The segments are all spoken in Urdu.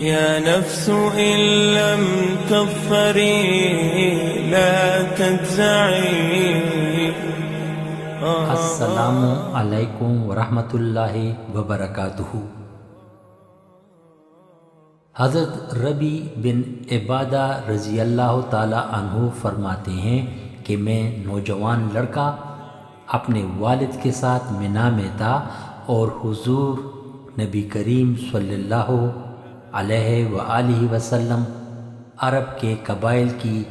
يا نفس إن لم تظفري لا تجزعي. السلام علیکم ورحمۃ اللہ وبرکاتہ حضرت ربی بن عبادہ رضی اللہ تعالی عنہ فرماتے ہیں کہ میں نوجوان لڑکا اپنے والد کے ساتھ منا میں تھا اور حضور نبی کریم صلی اللہ علیہ و وسلم، عرب کے قبائل کی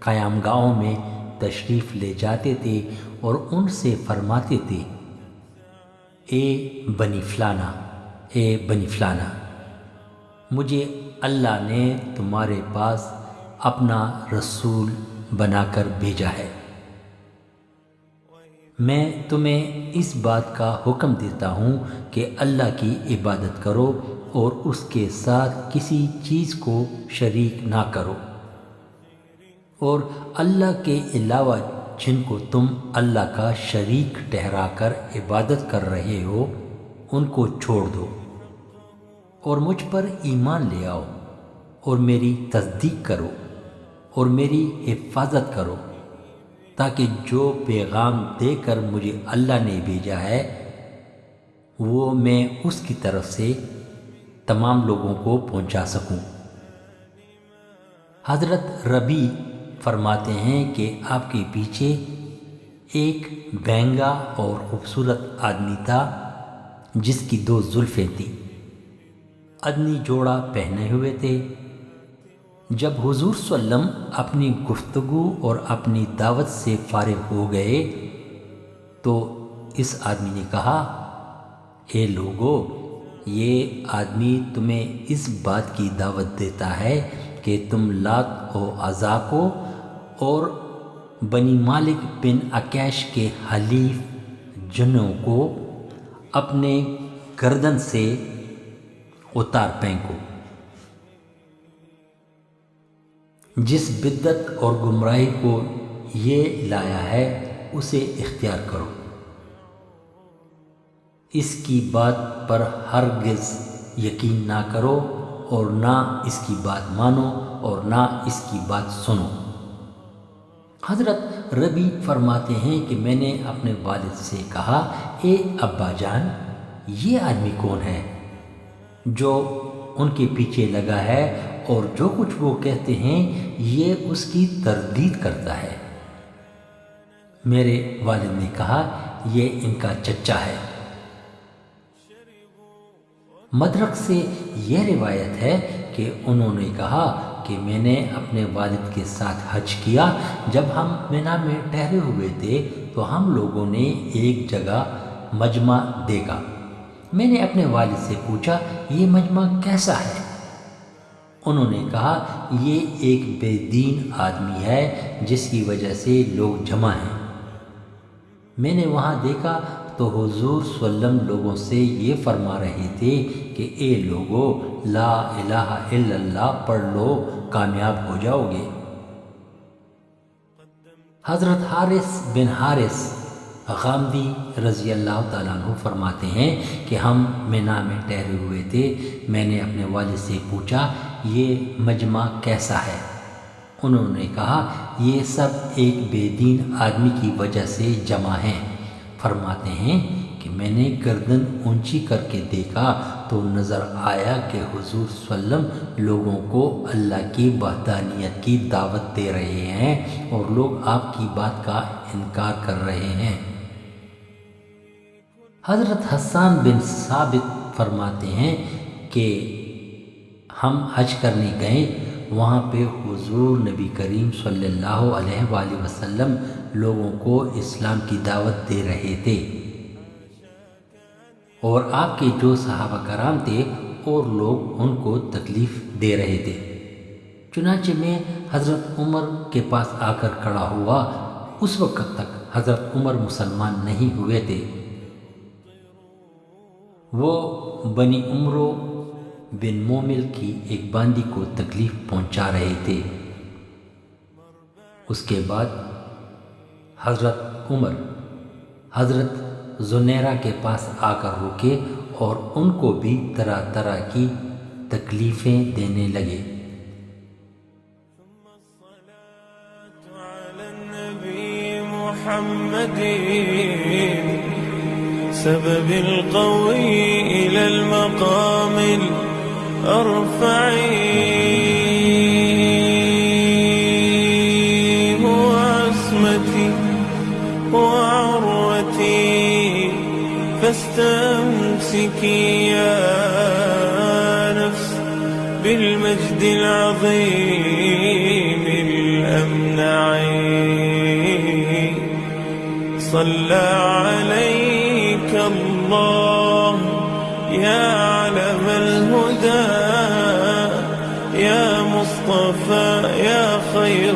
قیام گاہوں میں تشریف لے جاتے تھے اور ان سے فرماتے تھے، اے بنی فلانا، اے بنی فلانا، مجھے اللہ نے تمہارے پاس اپنا رسول بنا کر بھیجا ہے۔ میں تمہیں اس بات کا حکم دیتا ہوں کہ اللہ کی عبادت کرو اور اس کے ساتھ کسی چیز کو شریک نہ کرو۔ اور اللہ کے علاوہ جن کو تم اللہ کا شریک ٹہرا کر عبادت کر رہے ہو، ان کو چھوڑ دو۔ اور مجھ پر ایمان لے آؤ اور میری تصدیق کرو اور میری حفاظت کرو۔ تاکہ جو پیغام دے کر مجھے اللہ نے بھیجا ہے، وہ میں اس کی طرف سے تمام لوگوں کو پہنچا سکوں۔ حضرت ربی فرماتے ہیں کہ آپ کے پیچھے ایک بہنگا اور خوبصورت آدمی تھا، جس کی دو زلفیں تھیں۔ ادنی جوڑا پہنے ہوئے تھے۔ جب حضور وسلم اپنی گفتگو اور اپنی دعوت سے فارغ ہو گئے، تو اس آدمی نے کہا، اے لوگو، یہ آدمی تمہیں اس بات کی دعوت دیتا ہے کہ تم لات و ازا کو اور بنی مالک بن اکیش کے حلیف جنوں کو اپنے گردن سے اتار پینکو جس بدت اور گمراہی کو یہ لایا ہے، اسے اختیار کرو۔ اس کی بات پر ہرگز یقین نہ کرو اور نہ اس کی بات مانو اور نہ اس کی بات سنو۔ حضرت ربی فرماتے ہیں کہ میں نے اپنے والد سے کہا، اے ابا جان، یہ آدمی کون ہے جو ان کے پیچھے لگا ہے اور جو کچھ وہ کہتے ہیں یہ اس کی تردید کرتا ہے۔ میرے والد نے کہا، یہ ان کا چچا ہے۔ مدرک سے یہ روایت ہے کہ انہوں نے کہا کہ میں نے اپنے والد کے ساتھ حج کیا۔ جب ہم مینا میں ٹہرے ہوئے تھے تو ہم لوگوں نے ایک جگہ مجمع دیکھا۔ میں نے اپنے والد سے پوچھا، یہ مجمع کیسا ہے؟ انہوں نے کہا، یہ ایک بے دین آدمی ہے جس کی وجہ سے لوگ جمع ہیں. میں نے وہاں دیکھا تو حضور وسلم لوگوں سے یہ فرما رہے تھے کہ، اے لوگو، لا الہ الا اللہ، پڑھ لو، کامیاب ہو جاؤ گے. حضرت حارث بن حارث غامدی رضی اللہ تعالیٰ عنہ فرماتے ہیں کہ ہم مینا میں ٹہرے ہوئے تھے، میں نے اپنے والد سے پوچھا یہ مجمع کیسا ہے؟ انہوں نے کہا، یہ سب ایک بے دین آدمی کی وجہ سے جمع ہیں۔ فرماتے ہیں کہ میں نے گردن اونچی کر کے دیکھا تو نظر آیا کہ حضور وسلم لوگوں کو اللہ کی بہدانیت کی دعوت دے رہے ہیں اور لوگ آپ کی بات کا انکار کر رہے ہیں۔ حضرت حسان بن ثابت فرماتے ہیں کہ ہم حج کرنے گئے، وہاں پہ حضور نبی کریم صلی اللہ علیہ وآلہ وسلم لوگوں کو اسلام کی دعوت دے رہے تھے۔ اور آپ کے جو صحابہ کرام تھے، اور لوگ ان کو تکلیف دے رہے تھے۔ چنانچہ میں حضرت عمر کے پاس آ کر کھڑا ہوا، اس وقت تک حضرت عمر مسلمان نہیں ہوئے تھے۔ وہ بنی عمروں بن مومل کی ایک باندی کو تکلیف پہنچا رہے تھے۔ اس کے بعد حضرت عمر، حضرت زنیرہ کے پاس آ کر روکے اور ان کو بھی طرح طرح کی تکلیفیں دینے لگے۔ محمد سبب القوي إلى المقام الأرفع هو عصمتي هو عروتي فاستمسكي يا نفس بالمجد العظيم الأمنع صلى عليك الله يا يا مصطفى يا خير